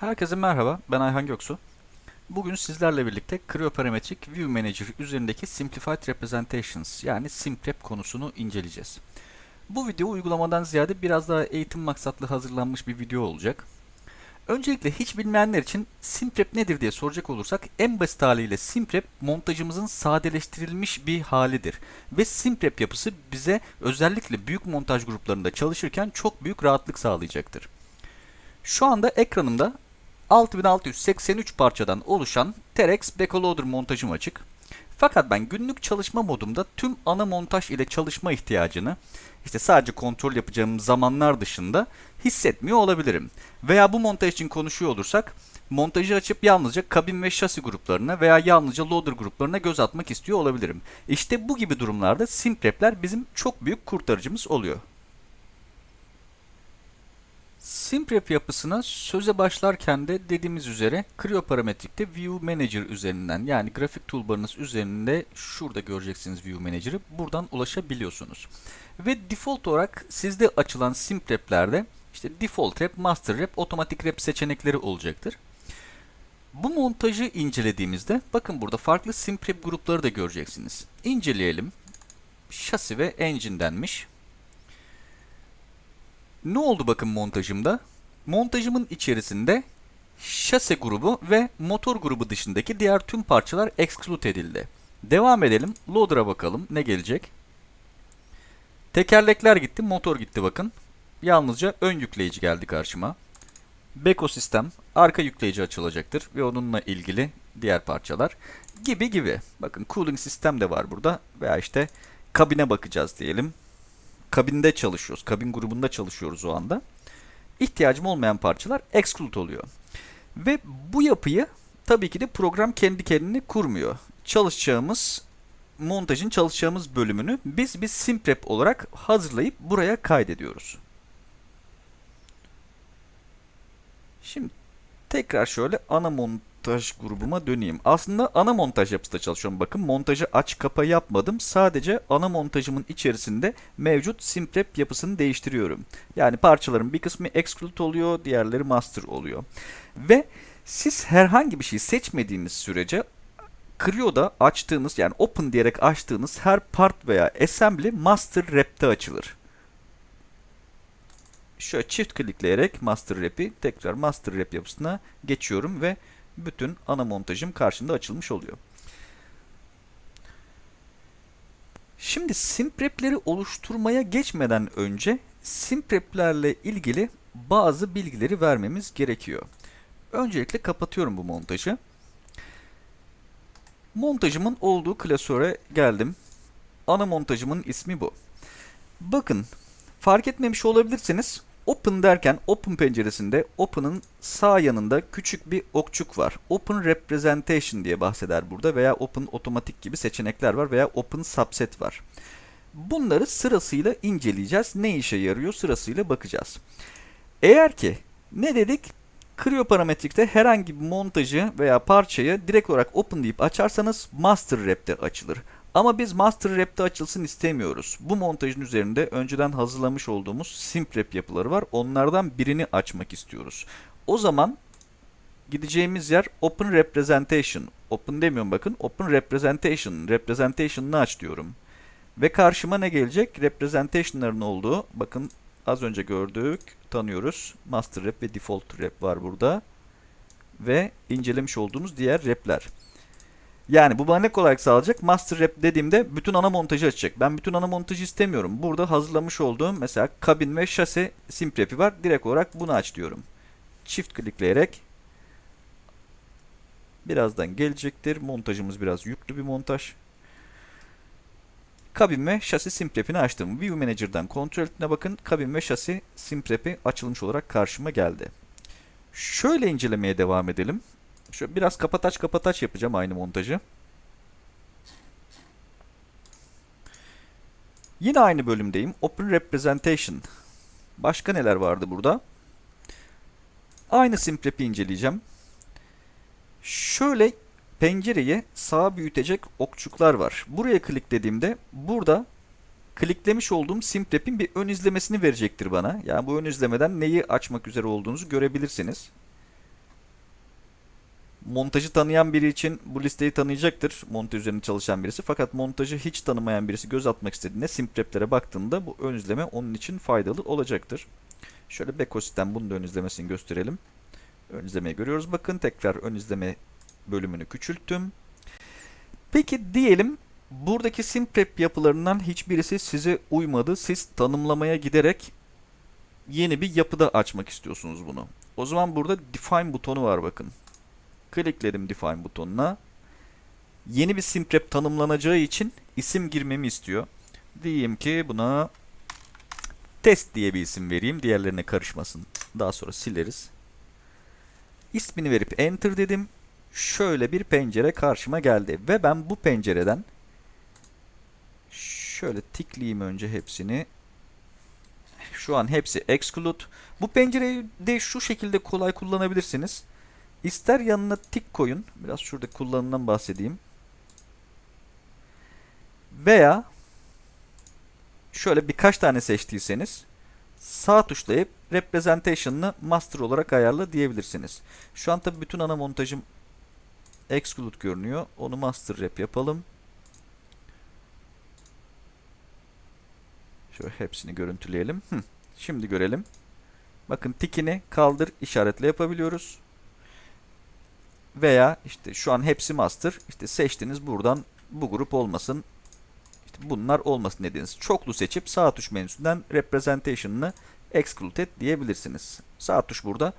Herkese merhaba, ben Ayhan Göksu. Bugün sizlerle birlikte Cryoparametric View Manager üzerindeki Simplified Representations yani SimRep konusunu inceleyeceğiz. Bu video uygulamadan ziyade biraz daha eğitim maksatlı hazırlanmış bir video olacak. Öncelikle hiç bilmeyenler için SimRep nedir diye soracak olursak en basit haliyle SimRep montajımızın sadeleştirilmiş bir halidir. Ve SimRep yapısı bize özellikle büyük montaj gruplarında çalışırken çok büyük rahatlık sağlayacaktır. Şu anda ekranımda 6683 parçadan oluşan Terex Backloader montajım açık. Fakat ben günlük çalışma modumda tüm ana montaj ile çalışma ihtiyacını işte sadece kontrol yapacağım zamanlar dışında hissetmiyor olabilirim. Veya bu montaj için konuşuyor olursak montajı açıp yalnızca kabin ve şasi gruplarına veya yalnızca loader gruplarına göz atmak istiyor olabilirim. İşte bu gibi durumlarda simprepler bizim çok büyük kurtarıcımız oluyor. Simprep yapısına söze başlarken de dediğimiz üzere Cryoparametric'te View Manager üzerinden yani grafik toolbarınız üzerinde şurada göreceksiniz View Manager'ı buradan ulaşabiliyorsunuz. Ve default olarak sizde açılan Simprep'lerde işte Default Rep, Master Rep, Otomatik Rep seçenekleri olacaktır. Bu montajı incelediğimizde bakın burada farklı Simprep grupları da göreceksiniz. İnceleyelim. Şasi ve Engine denmiş. Ne oldu bakın montajımda? Montajımın içerisinde şase grubu ve motor grubu dışındaki diğer tüm parçalar exclude edildi. Devam edelim. Loader'a bakalım ne gelecek. Tekerlekler gitti, motor gitti bakın. Yalnızca ön yükleyici geldi karşıma. Beko sistem, arka yükleyici açılacaktır ve onunla ilgili diğer parçalar gibi gibi. Bakın cooling sistem de var burada veya işte kabine bakacağız diyelim kabinde çalışıyoruz. Kabin grubunda çalışıyoruz o anda. İhtiyacım olmayan parçalar exclude oluyor. Ve bu yapıyı tabii ki de program kendi kendini kurmuyor. Çalışacağımız montajın çalışacağımız bölümünü biz bir simprep olarak hazırlayıp buraya kaydediyoruz. Şimdi tekrar şöyle ana montaj grubuma döneyim. Aslında ana montaj yapısında çalışıyorum. Bakın montajı aç kapa yapmadım. Sadece ana montajımın içerisinde mevcut simprep yapısını değiştiriyorum. Yani parçaların bir kısmı exclude oluyor, diğerleri master oluyor. Ve siz herhangi bir şey seçmediğiniz sürece Cryo'da açtığınız yani open diyerek açtığınız her part veya assembly master rep'te açılır şöyle çift klikleyerek master rap'i tekrar master rap yapısına geçiyorum ve bütün ana montajım karşımda açılmış oluyor. Şimdi simprepleri oluşturmaya geçmeden önce simpreplerle ilgili bazı bilgileri vermemiz gerekiyor. Öncelikle kapatıyorum bu montajı. Montajımın olduğu klasöre geldim. Ana montajımın ismi bu. Bakın fark etmemiş olabilirsiniz. Open derken Open penceresinde Open'ın sağ yanında küçük bir okçuk var. Open Representation diye bahseder burada veya Open Otomatik gibi seçenekler var veya Open Subset var. Bunları sırasıyla inceleyeceğiz. Ne işe yarıyor sırasıyla bakacağız. Eğer ki ne dedik? Creo parametrikte herhangi bir montajı veya parçayı direkt olarak Open deyip açarsanız Master Rep'te açılır. Ama biz Master Rap'te açılsın istemiyoruz. Bu montajın üzerinde önceden hazırlamış olduğumuz SimRap yapıları var. Onlardan birini açmak istiyoruz. O zaman gideceğimiz yer Open Representation. Open demiyorum bakın. Open Representation. Representation'ını aç diyorum. Ve karşıma ne gelecek? Representation'ların olduğu. Bakın az önce gördük. Tanıyoruz. Master Rep ve Default Rep var burada. Ve incelemiş olduğumuz diğer repler. Yani bu bana ne kolaylık sağlayacak? Master Rep dediğimde bütün ana montajı açacak. Ben bütün ana montajı istemiyorum. Burada hazırlamış olduğum mesela kabin ve şase simprepi var. Direkt olarak bunu aç diyorum. Çift klikleyerek birazdan gelecektir. Montajımız biraz yüklü bir montaj. Kabin ve şasi simprepini açtım. View Manager'dan kontrol etine bakın. Kabin ve şasi simprepi açılmış olarak karşıma geldi. Şöyle incelemeye devam edelim. Şöyle biraz kapataç kapataç yapacağım aynı montajı. Yine aynı bölümdeyim. Open Representation. Başka neler vardı burada? Aynı simprep'i inceleyeceğim. Şöyle pencereyi sağa büyütecek okçuklar var. Buraya kliklediğimde burada kliklemiş olduğum simprep'in bir ön izlemesini verecektir bana. Yani bu ön izlemeden neyi açmak üzere olduğunuzu görebilirsiniz. Montajı tanıyan biri için bu listeyi tanıyacaktır. Montaj üzerine çalışan birisi. Fakat montajı hiç tanımayan birisi göz atmak istediğinde simpreplere baktığında bu ön izleme onun için faydalı olacaktır. Şöyle Bekosit'ten bunun da ön izlemesini gösterelim. Ön izlemeyi görüyoruz. Bakın tekrar ön izleme bölümünü küçülttüm. Peki diyelim buradaki simprep yapılarından hiçbirisi size uymadı. Siz tanımlamaya giderek yeni bir yapıda açmak istiyorsunuz bunu. O zaman burada define butonu var bakın. Klikledim define butonuna. Yeni bir simprep tanımlanacağı için isim girmemi istiyor. Diyeyim ki buna test diye bir isim vereyim. Diğerlerine karışmasın. Daha sonra sileriz. İsmini verip enter dedim. Şöyle bir pencere karşıma geldi. Ve ben bu pencereden şöyle tikleyeyim önce hepsini. Şu an hepsi exclude. Bu pencereyi de şu şekilde kolay kullanabilirsiniz. İster yanına tik koyun. Biraz şurada kullanımdan bahsedeyim. Veya şöyle birkaç tane seçtiyseniz sağ tuşlayıp representation'ını master olarak ayarla diyebilirsiniz. Şu an tabi bütün ana montajım exclude görünüyor. Onu master rep yapalım. Şöyle hepsini görüntüleyelim. Hı. Şimdi görelim. Bakın tikini kaldır işaretle yapabiliyoruz. Veya işte şu an hepsi master. İşte seçtiniz buradan bu grup olmasın. İşte bunlar olmasın dediniz. Çoklu seçip sağ tuş menüsünden representation'ını exclude et diyebilirsiniz. Sağ tuş burada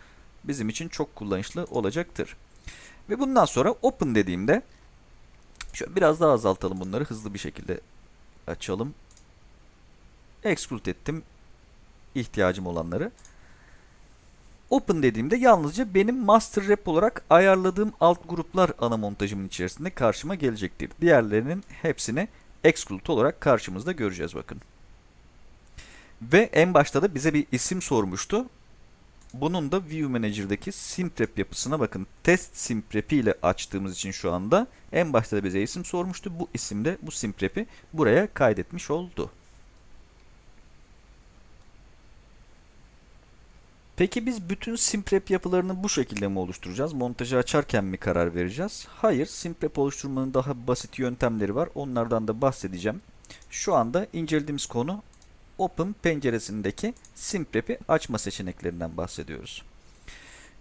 bizim için çok kullanışlı olacaktır. Ve bundan sonra open dediğimde şöyle biraz daha azaltalım bunları hızlı bir şekilde açalım. Exclude ettim ihtiyacım olanları. Open dediğimde yalnızca benim master rep olarak ayarladığım alt gruplar ana montajımın içerisinde karşıma gelecektir. Diğerlerinin hepsini exclude olarak karşımızda göreceğiz bakın. Ve en başta da bize bir isim sormuştu. Bunun da View Manager'daki simprep yapısına bakın. Test simprepi ile açtığımız için şu anda en başta da bize isim sormuştu. Bu isimde bu simprepi buraya kaydetmiş oldu. Peki biz bütün simprep yapılarını bu şekilde mi oluşturacağız? Montajı açarken mi karar vereceğiz? Hayır, simprep oluşturmanın daha basit yöntemleri var. Onlardan da bahsedeceğim. Şu anda incelediğimiz konu Open penceresindeki simprep'i açma seçeneklerinden bahsediyoruz.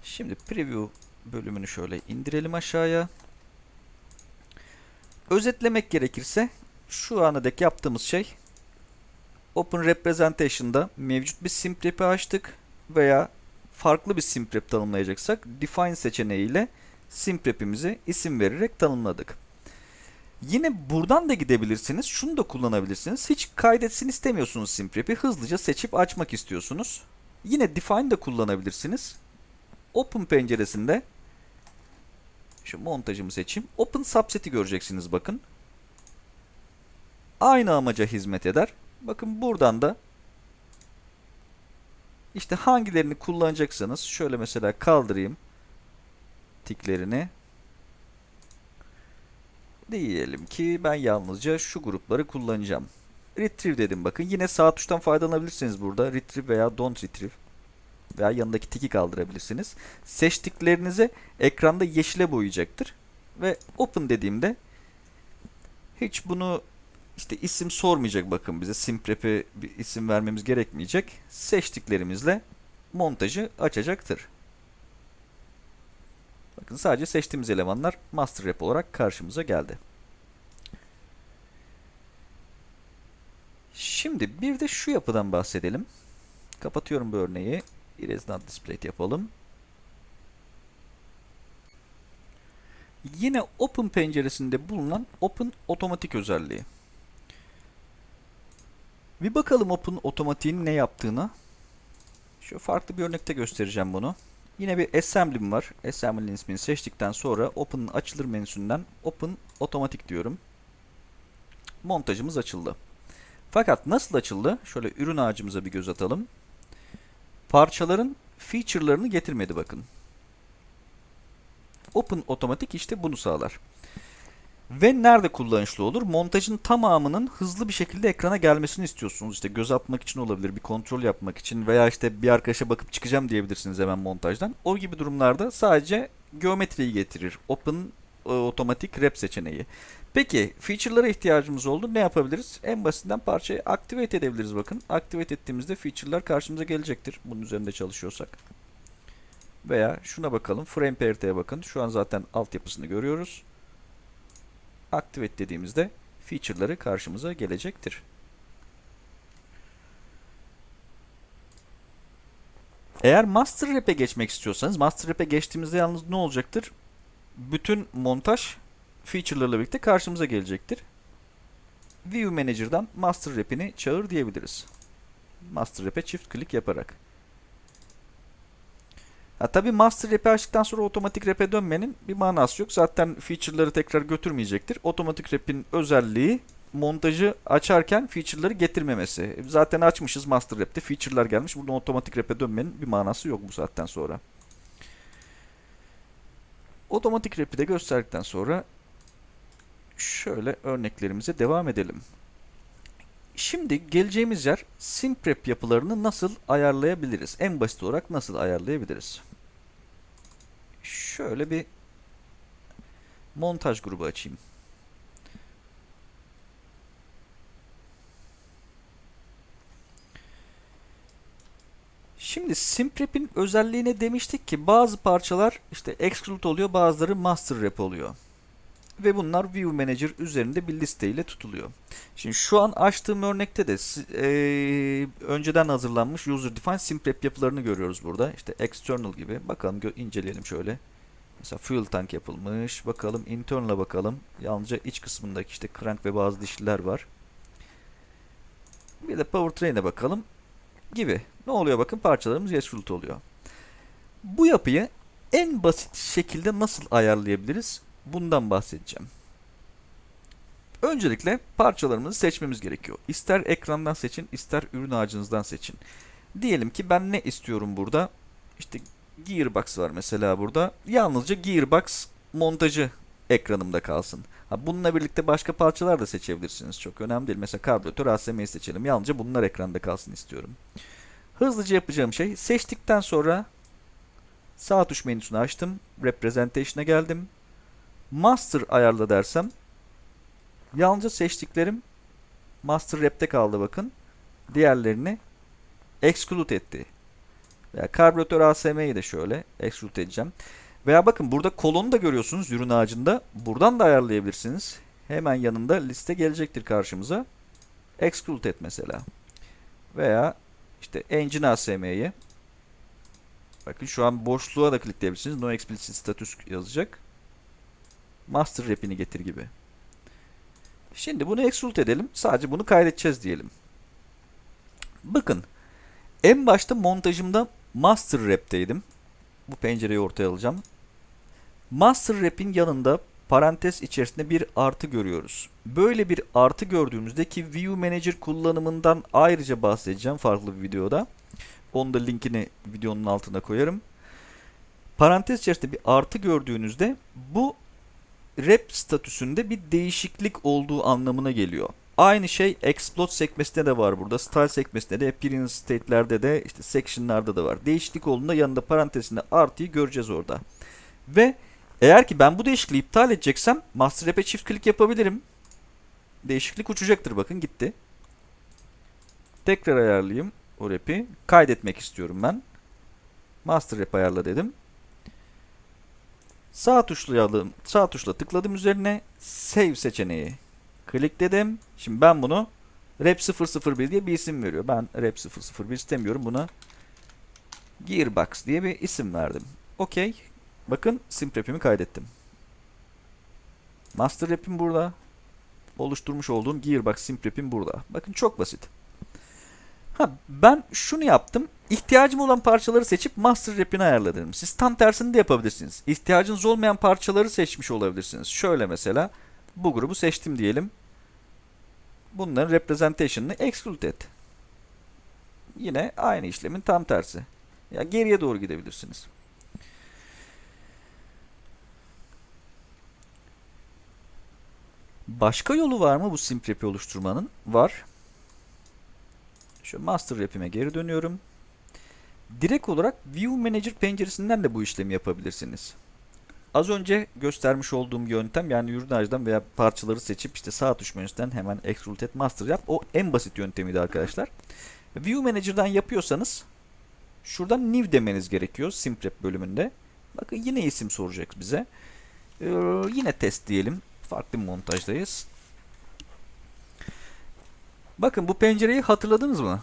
Şimdi preview bölümünü şöyle indirelim aşağıya. Özetlemek gerekirse şu ana dek yaptığımız şey Open Representation'da mevcut bir simprep'i açtık veya farklı bir simprep tanımlayacaksak define seçeneğiyle simprep'imizi isim vererek tanımladık. Yine buradan da gidebilirsiniz. Şunu da kullanabilirsiniz. Hiç kaydetsin istemiyorsunuz simprep'i. Hızlıca seçip açmak istiyorsunuz. Yine define de kullanabilirsiniz. Open penceresinde şu montajımı seçeyim. Open subset'i göreceksiniz bakın. Aynı amaca hizmet eder. Bakın buradan da işte hangilerini kullanacaksanız şöyle mesela kaldırayım tiklerini. Diyelim ki ben yalnızca şu grupları kullanacağım. Retrieve dedim bakın. Yine sağ tuştan faydalanabilirsiniz burada. Retrieve veya don't retrieve. Veya yanındaki tiki kaldırabilirsiniz. Seçtiklerinizi ekranda yeşile boyayacaktır. Ve open dediğimde hiç bunu işte isim sormayacak bakın bize. Simprep'e bir isim vermemiz gerekmeyecek. Seçtiklerimizle montajı açacaktır. Bakın sadece seçtiğimiz elemanlar master rep olarak karşımıza geldi. Şimdi bir de şu yapıdan bahsedelim. Kapatıyorum bu örneği. Erase not displayed yapalım. Yine Open penceresinde bulunan Open otomatik özelliği. Bir bakalım Open otomatiğin ne yaptığına. Şu farklı bir örnekte göstereceğim bunu. Yine bir assembly'm var. Assembly'nin ismini seçtikten sonra Open'ın açılır menüsünden Open otomatik diyorum. Montajımız açıldı. Fakat nasıl açıldı? Şöyle ürün ağacımıza bir göz atalım. Parçaların feature'larını getirmedi bakın. Open otomatik işte bunu sağlar. Ve nerede kullanışlı olur? Montajın tamamının hızlı bir şekilde ekrana gelmesini istiyorsunuz. İşte göz atmak için olabilir, bir kontrol yapmak için veya işte bir arkadaşa bakıp çıkacağım diyebilirsiniz hemen montajdan. O gibi durumlarda sadece geometriyi getirir. Open e, otomatik wrap seçeneği. Peki feature'lara ihtiyacımız oldu. Ne yapabiliriz? En basitinden parçayı activate edebiliriz bakın. Activate ettiğimizde feature'lar karşımıza gelecektir. Bunun üzerinde çalışıyorsak. Veya şuna bakalım. Frame pairiteye bakın. Şu an zaten altyapısını görüyoruz. Activate dediğimizde feature'ları karşımıza gelecektir. Eğer Master Rap'e geçmek istiyorsanız Master Rap'e geçtiğimizde yalnız ne olacaktır? Bütün montaj feature'larla birlikte karşımıza gelecektir. View Manager'dan Master Rap'ini çağır diyebiliriz. Master Rap'e çift klik yaparak. Ha, tabii Master Rap'i açtıktan sonra otomatik rap'e dönmenin bir manası yok. Zaten feature'ları tekrar götürmeyecektir. Otomatik rap'in özelliği montajı açarken feature'ları getirmemesi. Zaten açmışız Master Rap'te feature'lar gelmiş. Buradan otomatik rap'e dönmenin bir manası yok bu saatten sonra. Otomatik rap'i de gösterdikten sonra şöyle örneklerimize devam edelim. Şimdi geleceğimiz yer simprep yapılarını nasıl ayarlayabiliriz? En basit olarak nasıl ayarlayabiliriz? Şöyle bir montaj grubu açayım. Şimdi simprep'in özelliğine demiştik ki bazı parçalar işte exclude oluyor, bazıları master rep oluyor. Ve bunlar View Manager üzerinde bir listeyle tutuluyor. Şimdi şu an açtığım örnekte de e, önceden hazırlanmış user defined simprep yapılarını görüyoruz burada. İşte external gibi. Bakalım inceleyelim şöyle. Mesela fuel tank yapılmış. Bakalım internal'a bakalım. Yalnızca iç kısmındaki işte crank ve bazı dişliler var. Bir de powertrain'e bakalım. Gibi. Ne oluyor bakın parçalarımız extrude oluyor. Bu yapıyı en basit şekilde nasıl ayarlayabiliriz? Bundan bahsedeceğim. Öncelikle parçalarımızı seçmemiz gerekiyor. İster ekrandan seçin, ister ürün ağacınızdan seçin. Diyelim ki ben ne istiyorum burada? İşte Gearbox var mesela burada. Yalnızca Gearbox montajı ekranımda kalsın. Ha, bununla birlikte başka parçalar da seçebilirsiniz. Çok önemli değil. Mesela karbüratör ASM'yi seçelim. Yalnızca bunlar ekranda kalsın istiyorum. Hızlıca yapacağım şey seçtikten sonra sağ tuş menüsünü açtım. Representation'a geldim. Master ayarla dersem yalnızca seçtiklerim Master Rap'te kaldı bakın. Diğerlerini exclude etti. Veya karbüratör ASM'yi de şöyle exclude edeceğim. Veya bakın burada kolonu da görüyorsunuz ürün ağacında. Buradan da ayarlayabilirsiniz. Hemen yanında liste gelecektir karşımıza. Exclude et mesela. Veya işte Engine ASM'yi Bakın şu an boşluğa da klikleyebilirsiniz. No explicit status yazacak. Master rap'ini getir gibi. Şimdi bunu extrude edelim. Sadece bunu kaydedeceğiz diyelim. Bakın. En başta montajımda master rap'teydim. Bu pencereyi ortaya alacağım. Master rap'in yanında parantez içerisinde bir artı görüyoruz. Böyle bir artı gördüğümüzde ki View Manager kullanımından ayrıca bahsedeceğim farklı bir videoda. Onun da linkini videonun altına koyarım. Parantez içerisinde bir artı gördüğünüzde bu rep statüsünde bir değişiklik olduğu anlamına geliyor. Aynı şey explode sekmesinde de var burada. Style sekmesinde de, appearance state'lerde de, işte section'larda da var. Değişiklik olduğunda yanında parantezinde artıyı göreceğiz orada. Ve eğer ki ben bu değişikliği iptal edeceksem master rap'e çift klik yapabilirim. Değişiklik uçacaktır bakın gitti. Tekrar ayarlayayım o rap'i. Kaydetmek istiyorum ben. Master rap ayarla dedim. Sağ tuşlayalım. Sağ tuşla tıkladım üzerine. Save seçeneği. Klikledim. Şimdi ben bunu rap 001 diye bir isim veriyor. Ben rap 001 istemiyorum. Buna Gearbox diye bir isim verdim. Okey. Bakın simp rap'imi kaydettim. Master rap'im burada. Oluşturmuş olduğum Gearbox simp rap'im burada. Bakın çok basit. Ha, ben şunu yaptım. İhtiyacım olan parçaları seçip master rap'ini ayarladım. Siz tam tersini de yapabilirsiniz. İhtiyacınız olmayan parçaları seçmiş olabilirsiniz. Şöyle mesela bu grubu seçtim diyelim. Bunların representation'ını exclude et. Yine aynı işlemin tam tersi. Ya geriye doğru gidebilirsiniz. Başka yolu var mı bu simp rap'i oluşturmanın? Var. Şu master rap'ime geri dönüyorum. Direkt olarak View Manager penceresinden de bu işlemi yapabilirsiniz. Az önce göstermiş olduğum yöntem yani ürünajdan veya parçaları seçip işte sağ tuş menüsünden hemen Extrude Master yap. O en basit yöntemiydi arkadaşlar. View Manager'dan yapıyorsanız şuradan New demeniz gerekiyor Simprep bölümünde. Bakın yine isim soracak bize. Ee, yine test diyelim. Farklı bir montajdayız. Bakın bu pencereyi hatırladınız mı?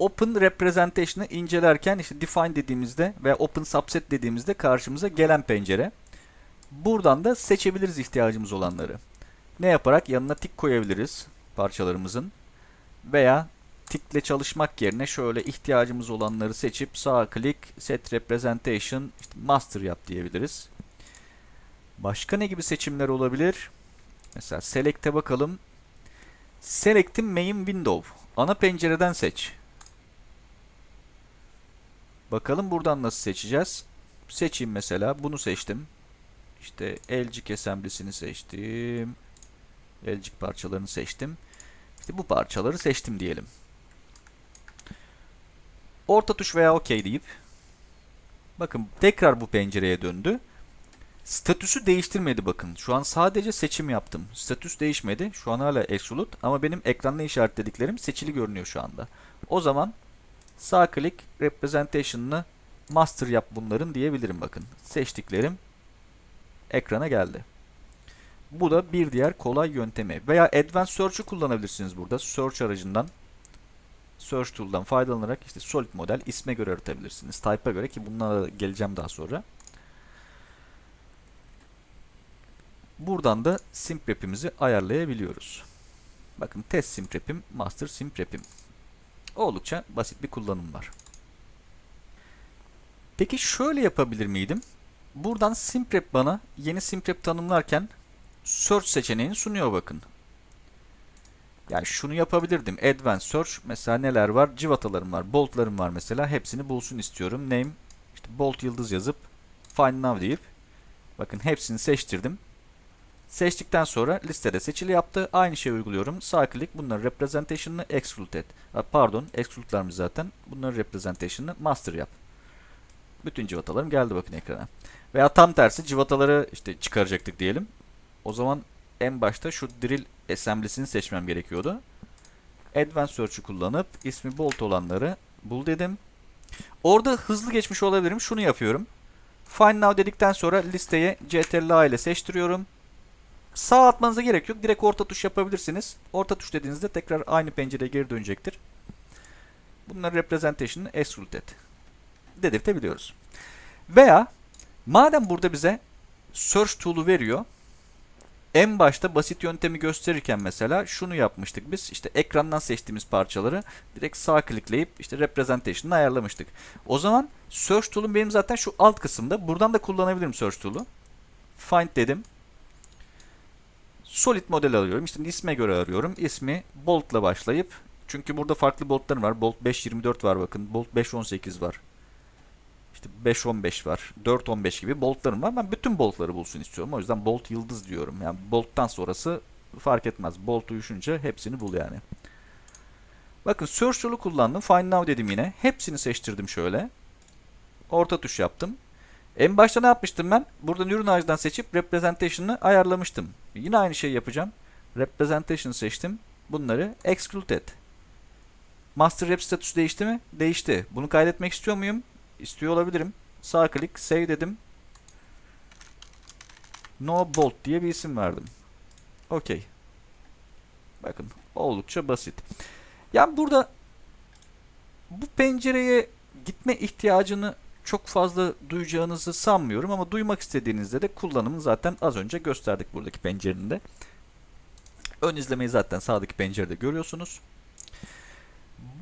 Open Representation'ı incelerken işte Define dediğimizde veya Open Subset dediğimizde karşımıza gelen pencere. Buradan da seçebiliriz ihtiyacımız olanları. Ne yaparak yanına tik koyabiliriz parçalarımızın. Veya tikle çalışmak yerine şöyle ihtiyacımız olanları seçip sağ klik Set Representation işte Master yap diyebiliriz. Başka ne gibi seçimler olabilir? Mesela Select'e bakalım. Select'in Main Window. Ana pencereden seç. Bakalım buradan nasıl seçeceğiz. Seçeyim mesela. Bunu seçtim. İşte elcik assembly'sini seçtim. Elcik parçalarını seçtim. İşte bu parçaları seçtim diyelim. Orta tuş veya OK deyip bakın tekrar bu pencereye döndü. Statüsü değiştirmedi bakın. Şu an sadece seçim yaptım. Statüs değişmedi. Şu an hala Exolute ama benim ekranda işaretlediklerim seçili görünüyor şu anda. O zaman sağ klik representation'ını master yap bunların diyebilirim bakın. Seçtiklerim ekrana geldi. Bu da bir diğer kolay yöntemi. Veya Advanced Search'ü kullanabilirsiniz burada. Search aracından Search Tool'dan faydalanarak işte solid model isme göre aratabilirsiniz. Type'a göre ki bunlara geleceğim daha sonra. Buradan da simprep'imizi ayarlayabiliyoruz. Bakın test simprep'im, master simprep'im. Oldukça basit bir kullanım var. Peki şöyle yapabilir miydim? Buradan simprep bana yeni simprep tanımlarken search seçeneğini sunuyor bakın. Yani şunu yapabilirdim. Advanced Search mesela neler var? Civatalarım var, boltlarım var mesela. Hepsini bulsun istiyorum. Name işte bolt yıldız yazıp find now deyip bakın hepsini seçtirdim. Seçtikten sonra listede seçili yaptı. Aynı şeyi uyguluyorum. Sağ klik bunların representation'ını exclude et. Pardon, exclude'larımız zaten. Bunların representation'ını master yap. Bütün civatalarım geldi bakın ekrana. Veya tam tersi civataları işte çıkaracaktık diyelim. O zaman en başta şu drill assembly'sini seçmem gerekiyordu. Advanced Search'ü kullanıp ismi bolt olanları bul dedim. Orada hızlı geçmiş olabilirim. Şunu yapıyorum. Find now dedikten sonra listeye CTRL ile seçtiriyorum. Sağ atmanıza gerek yok. Direkt orta tuş yapabilirsiniz. Orta tuş dediğinizde tekrar aynı pencereye geri dönecektir. Bunları representation'ını extrude et. Dedirtebiliyoruz. Veya madem burada bize search tool'u veriyor. En başta basit yöntemi gösterirken mesela şunu yapmıştık biz. İşte ekrandan seçtiğimiz parçaları direkt sağ klikleyip işte representation'ını ayarlamıştık. O zaman search tool'um benim zaten şu alt kısımda. Buradan da kullanabilirim search tool'u. Find dedim. Solid model alıyorum. İşte isme göre arıyorum. İsmi Bolt'la başlayıp çünkü burada farklı boltlarım var. Bolt 5.24 var bakın. Bolt 5.18 var. İşte 5.15 var. 4.15 gibi boltlarım var. Ben bütün boltları bulsun istiyorum. O yüzden bolt yıldız diyorum. Yani bolttan sonrası fark etmez. Bolt uyuşunca hepsini bul yani. Bakın search tool'u kullandım. Find now dedim yine. Hepsini seçtirdim şöyle. Orta tuş yaptım. En başta ne yapmıştım ben? Buradan ürün ağacından seçip representation'ını ayarlamıştım. Yine aynı şeyi yapacağım. Representation seçtim. Bunları exclude et. Master rep statüsü değişti mi? Değişti. Bunu kaydetmek istiyor muyum? İstiyor olabilirim. Sağ klik, save dedim. No bolt diye bir isim verdim. Okey. Bakın oldukça basit. Yani burada bu pencereye gitme ihtiyacını çok fazla duyacağınızı sanmıyorum ama duymak istediğinizde de kullanımını zaten az önce gösterdik buradaki pencerenin de. Ön izlemeyi zaten sağdaki pencerede görüyorsunuz.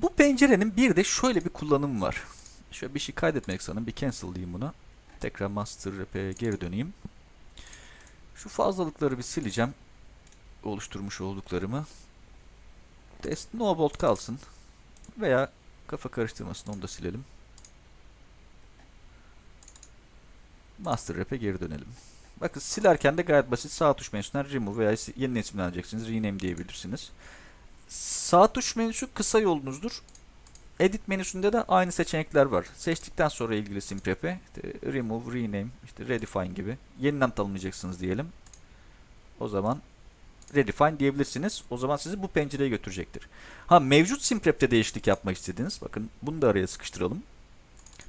Bu pencerenin bir de şöyle bir kullanımı var. Şöyle bir şey kaydetmek sanırım. Bir cancel diyeyim buna. Tekrar master rap'e geri döneyim. Şu fazlalıkları bir sileceğim. Oluşturmuş olduklarımı. Test no bolt kalsın. Veya kafa karıştırmasın onu da silelim. Master Rap'e geri dönelim. Bakın silerken de gayet basit sağ tuş menüsünden remove veya yeni isimleneceksiniz. Rename diyebilirsiniz. Sağ tuş menüsü kısa yolunuzdur. Edit menüsünde de aynı seçenekler var. Seçtikten sonra ilgili simprep'e işte remove, rename, işte redefine gibi yeniden tanımlayacaksınız diyelim. O zaman redefine diyebilirsiniz. O zaman sizi bu pencereye götürecektir. Ha mevcut simprep'te değişiklik yapmak istediniz. Bakın bunu da araya sıkıştıralım.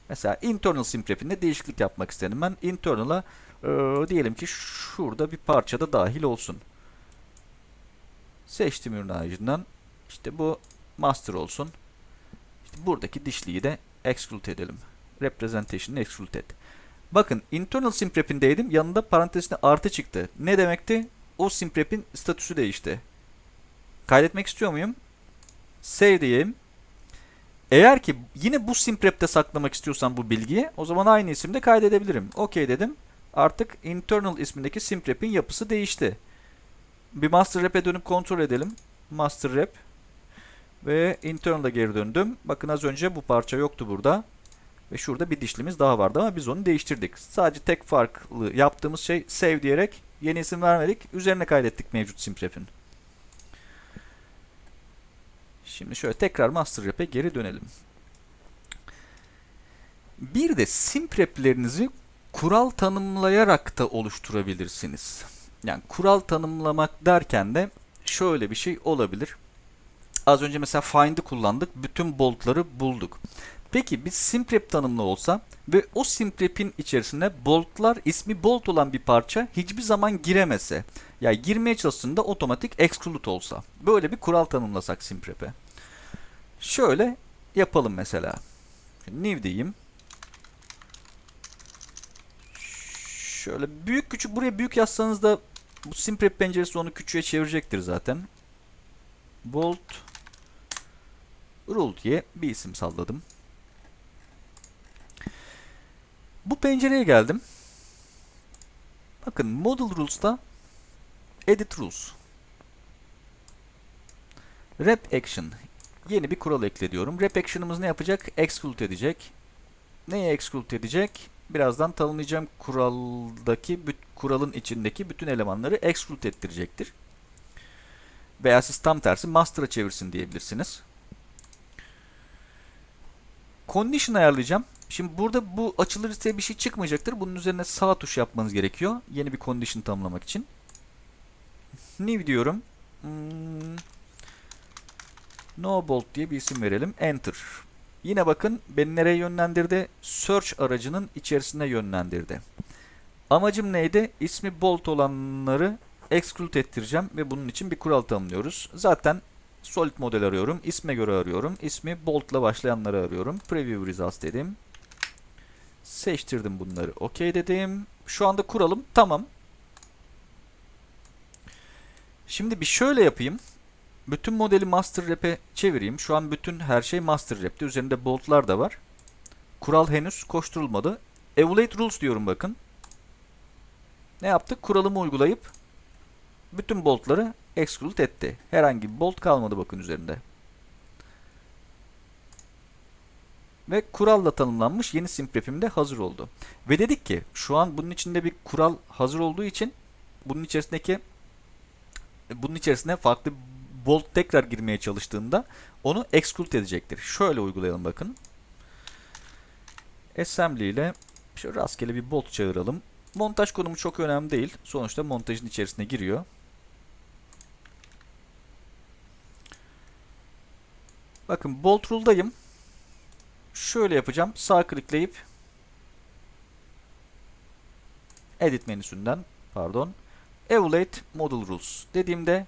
Mesela internal simprep'inde değişiklik yapmak istedim. Ben internal'a e, diyelim ki şurada bir parça da dahil olsun. Seçtim ürün ağacından. İşte bu master olsun. İşte buradaki dişliyi de exclude edelim. Representation'ı exclude et. Bakın internal simprep'indeydim. Yanında parantezinde artı çıktı. Ne demekti? O simprep'in statüsü değişti. Kaydetmek istiyor muyum? Save diyeyim. Eğer ki yine bu simprep'te saklamak istiyorsam bu bilgiyi o zaman aynı isimde kaydedebilirim. OK dedim. Artık internal ismindeki simprep'in yapısı değişti. Bir master rep'e dönüp kontrol edelim. Master rep ve internal'a geri döndüm. Bakın az önce bu parça yoktu burada. Ve şurada bir dişlimiz daha vardı ama biz onu değiştirdik. Sadece tek farklı yaptığımız şey save diyerek yeni isim vermedik. Üzerine kaydettik mevcut simprep'in. Şimdi şöyle tekrar master rep'e geri dönelim. Bir de simprep'lerinizi kural tanımlayarak da oluşturabilirsiniz. Yani kural tanımlamak derken de şöyle bir şey olabilir. Az önce mesela find'i kullandık. Bütün boltları bulduk. Peki bir simprep tanımlı olsa ve o simprep'in içerisine boltlar ismi bolt olan bir parça hiçbir zaman giremese. Yani girmeye çalıştığında otomatik exclude olsa. Böyle bir kural tanımlasak simprep'e. Şöyle yapalım mesela. New diyeyim. Şöyle büyük küçük buraya büyük yazsanız da bu simprep penceresi onu küçüğe çevirecektir zaten. Bolt rule diye bir isim salladım. Bu pencereye geldim. Bakın model rules'ta edit rules. Rep action. Yeni bir kural eklediyorum. Rep action'ımız ne yapacak? Exclude edecek. Neyi exclude edecek? Birazdan tanımlayacağım kuraldaki kuralın içindeki bütün elemanları exclude ettirecektir. Veya siz tam tersi master'a çevirsin diyebilirsiniz. Condition ayarlayacağım. Şimdi burada bu açılırsa bir şey çıkmayacaktır. Bunun üzerine sağ tuş yapmanız gerekiyor. Yeni bir condition tanımlamak için. New diyorum. Hmm. No bolt diye bir isim verelim. Enter. Yine bakın beni nereye yönlendirdi? Search aracının içerisine yönlendirdi. Amacım neydi? İsmi bolt olanları exclude ettireceğim ve bunun için bir kural tanımlıyoruz. Zaten solid model arıyorum. İsme göre arıyorum. İsmi boltla başlayanları arıyorum. Preview results dedim. Seçtirdim bunları. OK dedim. Şu anda kuralım tamam. Şimdi bir şöyle yapayım. Bütün modeli master rap'e çevireyim. Şu an bütün her şey master rap'te. Üzerinde boltlar da var. Kural henüz koşturulmadı. Evaluate rules diyorum bakın. Ne yaptık? Kuralımı uygulayıp bütün boltları exclude etti. Herhangi bir bolt kalmadı bakın üzerinde. Ve kuralla tanımlanmış yeni simprep'im de hazır oldu. Ve dedik ki şu an bunun içinde bir kural hazır olduğu için bunun içerisindeki bunun içerisine farklı bolt tekrar girmeye çalıştığında onu exclude edecektir. Şöyle uygulayalım bakın. Assembly ile şöyle rastgele bir bolt çağıralım. Montaj konumu çok önemli değil. Sonuçta montajın içerisine giriyor. Bakın bolt rule'dayım. Şöyle yapacağım. Sağ klikleyip edit menüsünden pardon evaluate model rules dediğimde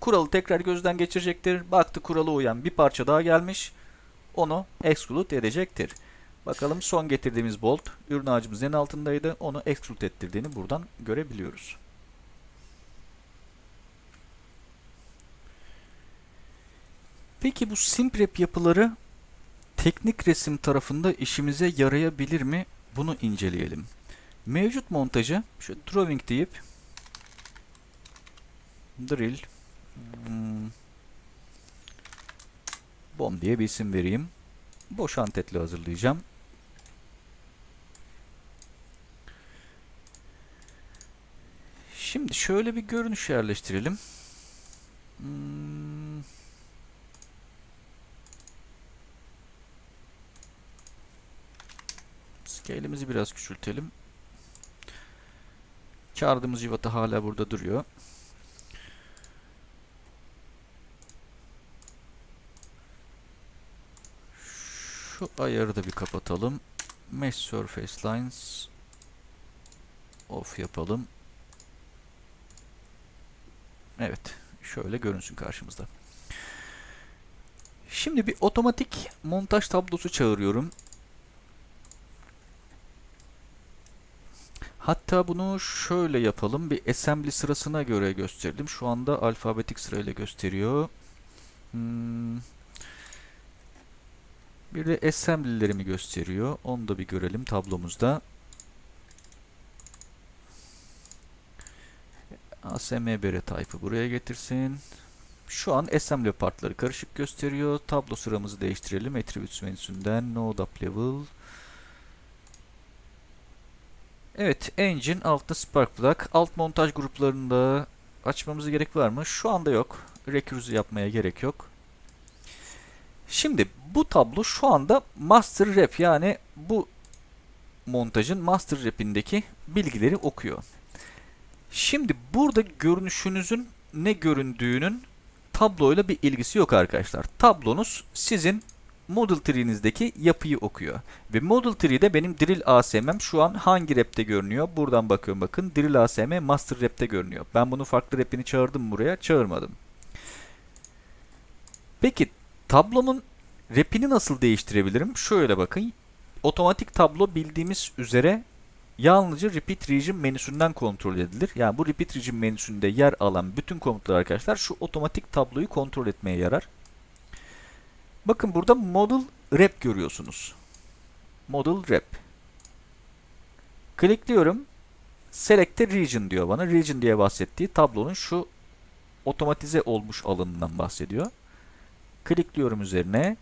kuralı tekrar gözden geçirecektir. Baktı kuralı uyan bir parça daha gelmiş. Onu exclude edecektir. Bakalım son getirdiğimiz bolt ürün ağacımızın en altındaydı. Onu exclude ettirdiğini buradan görebiliyoruz. Peki bu simprep yapıları teknik resim tarafında işimize yarayabilir mi? Bunu inceleyelim. Mevcut montajı şu drawing deyip drill hmm, bomb diye bir isim vereyim. Boş antetli hazırlayacağım. Şimdi şöyle bir görünüş yerleştirelim. Hmm. Scale'imizi biraz küçültelim. Kardımız civata hala burada duruyor. Şu ayarı da bir kapatalım. Mesh Surface Lines off yapalım. Evet. Şöyle görünsün karşımızda. Şimdi bir otomatik montaj tablosu çağırıyorum. Hatta bunu şöyle yapalım. Bir assembly sırasına göre gösterelim. Şu anda alfabetik sırayla gösteriyor. Hmm. Bir de assembly'lerimi gösteriyor. Onu da bir görelim tablomuzda. ASMBR type'ı buraya getirsin. Şu an assembly partları karışık gösteriyor. Tablo sıramızı değiştirelim. Attributes menüsünden node up level. Evet, engine altta spark Alt montaj gruplarında açmamıza gerek var mı? Şu anda yok. Recurse yapmaya gerek yok. Şimdi bu tablo şu anda master rep yani bu montajın master rep'indeki bilgileri okuyor. Şimdi burada görünüşünüzün ne göründüğünün tabloyla bir ilgisi yok arkadaşlar. Tablonuz sizin Model tree'nizdeki yapıyı okuyor. Ve Model tree'de benim Drill ASM'm şu an hangi rep'te görünüyor? Buradan bakıyorum bakın. Drill ASM Master rep'te görünüyor. Ben bunu farklı rep'ini çağırdım buraya. Çağırmadım. Peki tablomun rep'ini nasıl değiştirebilirim? Şöyle bakın. Otomatik tablo bildiğimiz üzere yalnızca Repeat Region menüsünden kontrol edilir. Yani bu Repeat Region menüsünde yer alan bütün komutlar arkadaşlar şu otomatik tabloyu kontrol etmeye yarar. Bakın burada Model Rep görüyorsunuz. Model Rep. Klikliyorum. Select Region diyor bana. Region diye bahsettiği tablonun şu otomatize olmuş alanından bahsediyor. Klikliyorum üzerine.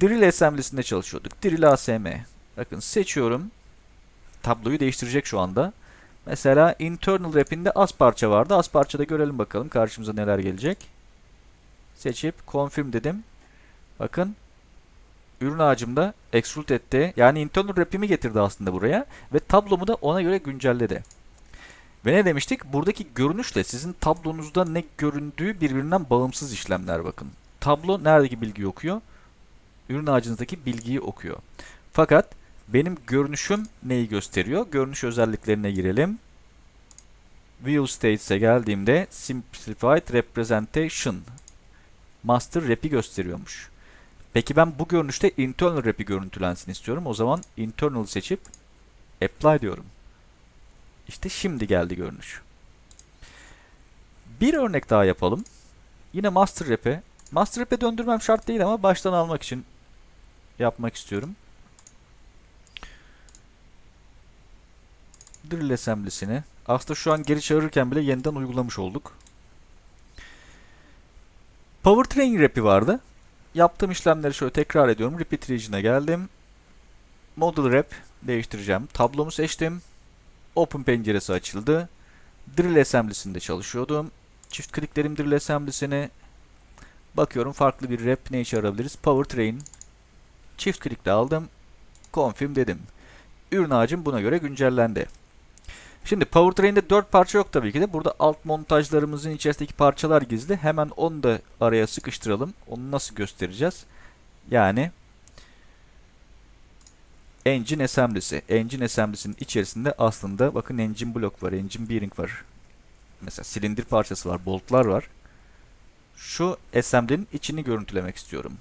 Drill Assembly'sinde çalışıyorduk. Drill ASM. Bakın seçiyorum. Tabloyu değiştirecek şu anda. Mesela internal wrap'inde az parça vardı. Az parçada görelim bakalım karşımıza neler gelecek. Seçip confirm dedim. Bakın ürün ağacımda extrude etti. Yani internal wrap'imi getirdi aslında buraya. Ve tablomu da ona göre güncelledi. Ve ne demiştik? Buradaki görünüşle sizin tablonuzda ne göründüğü birbirinden bağımsız işlemler bakın. Tablo neredeki bilgiyi okuyor? Ürün ağacınızdaki bilgiyi okuyor. Fakat benim görünüşüm neyi gösteriyor? Görünüş özelliklerine girelim. View States'e geldiğimde Simplified Representation Master Rap'i gösteriyormuş. Peki ben bu görünüşte Internal Rap'i görüntülensin istiyorum. O zaman Internal seçip Apply diyorum. İşte şimdi geldi görünüş. Bir örnek daha yapalım. Yine Master Rap'e. Master Rap'e döndürmem şart değil ama baştan almak için yapmak istiyorum. Drill Assembly'sini. Aslında şu an geri çağırırken bile yeniden uygulamış olduk. Powertrain Rap'i vardı. Yaptığım işlemleri şöyle tekrar ediyorum. Repeat Region'a geldim. Model Rep değiştireceğim. Tablomu seçtim. Open penceresi açıldı. Drill Assembly'sinde çalışıyordum. Çift kliklerim Drill Assembly'sine. Bakıyorum farklı bir rep ne işe? Powertrain. Çift klikle aldım. Confirm dedim. Ürün ağacım buna göre güncellendi. Şimdi Powertrain'de 4 parça yok tabii ki de. Burada alt montajlarımızın içerisindeki parçalar gizli. Hemen onu da araya sıkıştıralım. Onu nasıl göstereceğiz? Yani Engine Assembly'si. Engine Assembly'sinin içerisinde aslında bakın Engine Block var, Engine Bearing var. Mesela silindir parçası var, boltlar var. Şu assembly'nin içini görüntülemek istiyorum.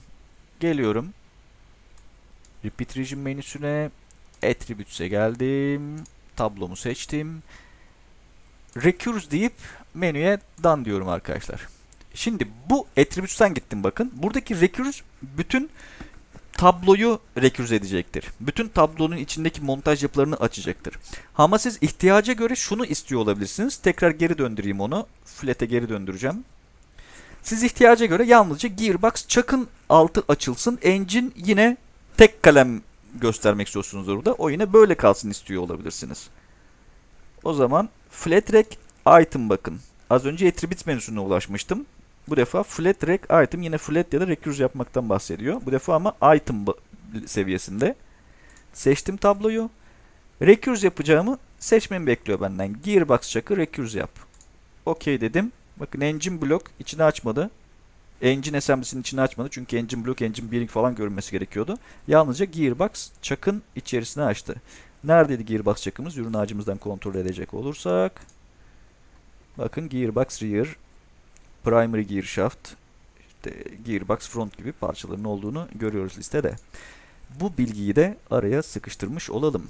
Geliyorum. Repeat Region menüsüne Attributes'e geldim tablomu seçtim. Recurse deyip menüye done diyorum arkadaşlar. Şimdi bu attributes'ten gittim bakın. Buradaki recurse bütün tabloyu recurse edecektir. Bütün tablonun içindeki montaj yapılarını açacaktır. Ama siz ihtiyaca göre şunu istiyor olabilirsiniz. Tekrar geri döndüreyim onu. Flat'e geri döndüreceğim. Siz ihtiyaca göre yalnızca gearbox çakın altı açılsın. Engine yine tek kalem göstermek istiyorsunuz burada. O yine böyle kalsın istiyor olabilirsiniz. O zaman flat rack item bakın. Az önce attributes menüsüne ulaşmıştım. Bu defa flat rack item yine flat ya da recurse yapmaktan bahsediyor. Bu defa ama item seviyesinde. Seçtim tabloyu. Recurse yapacağımı seçmemi bekliyor benden. Gearbox çakı recurse yap. Okey dedim. Bakın engine block içini açmadı. Engine assembly'sinin içini açmadı. Çünkü engine block, engine bearing falan görünmesi gerekiyordu. Yalnızca gearbox çakın içerisine açtı. Neredeydi gearbox çakımız? Ürün ağacımızdan kontrol edecek olursak. Bakın gearbox rear, primary gear shaft, işte gearbox front gibi parçaların olduğunu görüyoruz listede. Bu bilgiyi de araya sıkıştırmış olalım.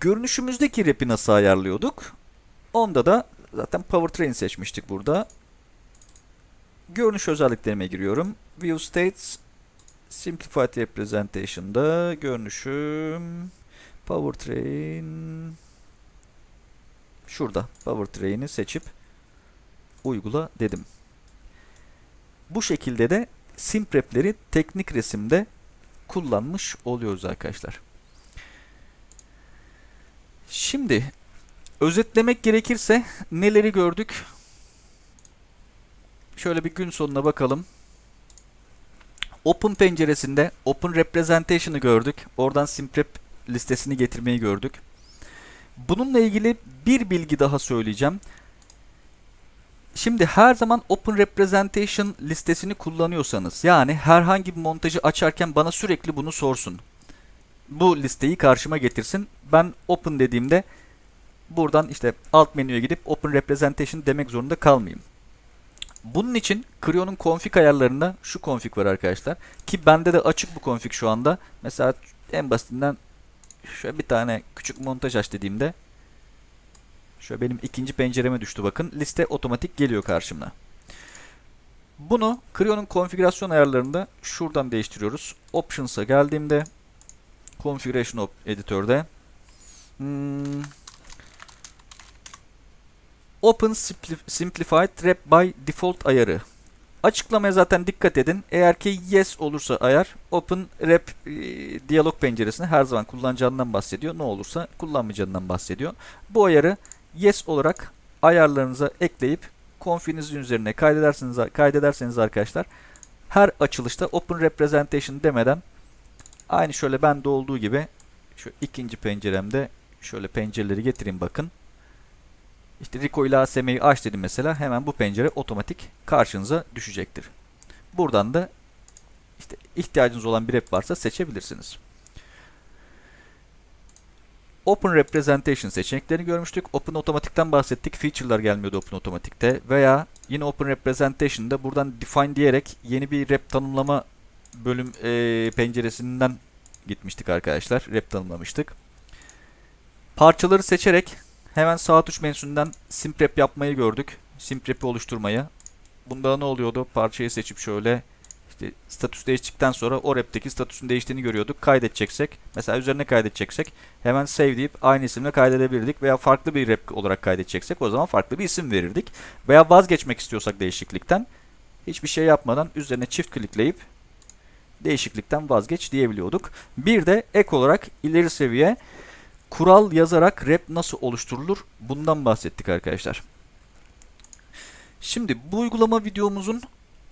Görünüşümüzdeki rap'i nasıl ayarlıyorduk? Onda da zaten powertrain seçmiştik burada. Görünüş özelliklerime giriyorum. View States Simplified Representation'da görünüşüm Powertrain şurada Powertrain'i seçip uygula dedim. Bu şekilde de simprepleri teknik resimde kullanmış oluyoruz arkadaşlar. Şimdi özetlemek gerekirse neleri gördük? Şöyle bir gün sonuna bakalım. Open penceresinde Open Representation'ı gördük. Oradan simprep listesini getirmeyi gördük. Bununla ilgili bir bilgi daha söyleyeceğim. Şimdi her zaman Open Representation listesini kullanıyorsanız yani herhangi bir montajı açarken bana sürekli bunu sorsun. Bu listeyi karşıma getirsin. Ben Open dediğimde buradan işte alt menüye gidip Open Representation demek zorunda kalmayayım. Bunun için Creo'nun config ayarlarında şu config var arkadaşlar. Ki bende de açık bu config şu anda. Mesela en basitinden şöyle bir tane küçük montaj aç dediğimde şöyle benim ikinci pencereme düştü bakın. Liste otomatik geliyor karşımda. Bunu Creo'nun konfigürasyon ayarlarında şuradan değiştiriyoruz. Options'a geldiğimde Configuration Editor'da hmm, Open Simplified Wrap by Default ayarı. Açıklamaya zaten dikkat edin. Eğer ki yes olursa ayar Open Wrap e, diyalog penceresini her zaman kullanacağından bahsediyor. Ne olursa kullanmayacağından bahsediyor. Bu ayarı yes olarak ayarlarınıza ekleyip konfinizin üzerine kaydederseniz, kaydederseniz arkadaşlar her açılışta Open Representation demeden aynı şöyle bende olduğu gibi şu ikinci penceremde şöyle pencereleri getireyim bakın. İşte Rico ile ASM'yi aç dedim mesela. Hemen bu pencere otomatik karşınıza düşecektir. Buradan da işte ihtiyacınız olan bir app varsa seçebilirsiniz. Open Representation seçeneklerini görmüştük. Open Otomatik'ten bahsettik. Feature'lar gelmiyordu Open Otomatik'te. Veya yine Open Representation'da buradan Define diyerek yeni bir rep tanımlama bölüm e, penceresinden gitmiştik arkadaşlar. Rep tanımlamıştık. Parçaları seçerek Hemen sağ tuş menüsünden simprep yapmayı gördük. Simprep'i oluşturmayı. Bunda ne oluyordu? Parçayı seçip şöyle işte statüs değiştikten sonra o rep'teki statüsün değiştiğini görüyorduk. Kaydedeceksek, mesela üzerine kaydedeceksek hemen save deyip aynı isimle kaydedebilirdik veya farklı bir rep olarak kaydedeceksek o zaman farklı bir isim verirdik. Veya vazgeçmek istiyorsak değişiklikten hiçbir şey yapmadan üzerine çift klikleyip değişiklikten vazgeç diyebiliyorduk. Bir de ek olarak ileri seviye kural yazarak rap nasıl oluşturulur bundan bahsettik arkadaşlar. Şimdi bu uygulama videomuzun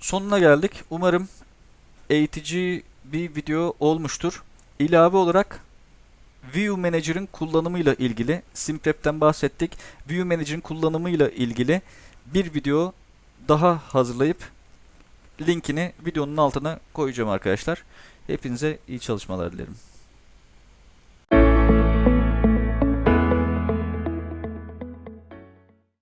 sonuna geldik. Umarım eğitici bir video olmuştur. İlave olarak View Manager'ın kullanımıyla ilgili Simprep'ten bahsettik. View Manager'ın kullanımıyla ilgili bir video daha hazırlayıp linkini videonun altına koyacağım arkadaşlar. Hepinize iyi çalışmalar dilerim.